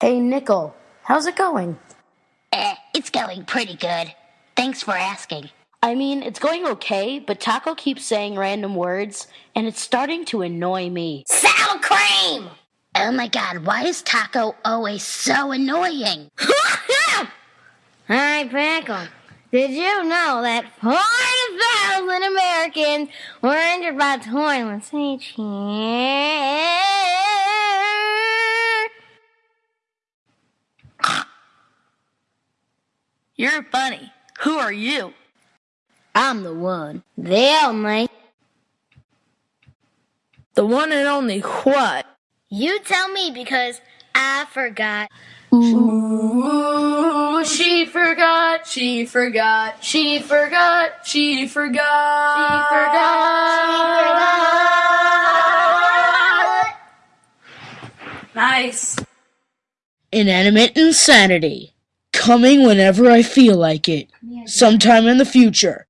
Hey, Nickel, how's it going? Eh, it's going pretty good. Thanks for asking. I mean, it's going okay, but Taco keeps saying random words, and it's starting to annoy me. Sour cream! Oh my god, why is Taco always so annoying? Hi, Pickle. Did you know that 40,000 Americans were injured by toilets each year? You're funny. Who are you? I'm the one, the only. The one and only what? You tell me because I forgot. Ooh, she forgot, she forgot, she forgot, she forgot. She forgot. Nice. Inanimate Insanity. Coming whenever I feel like it. Sometime in the future.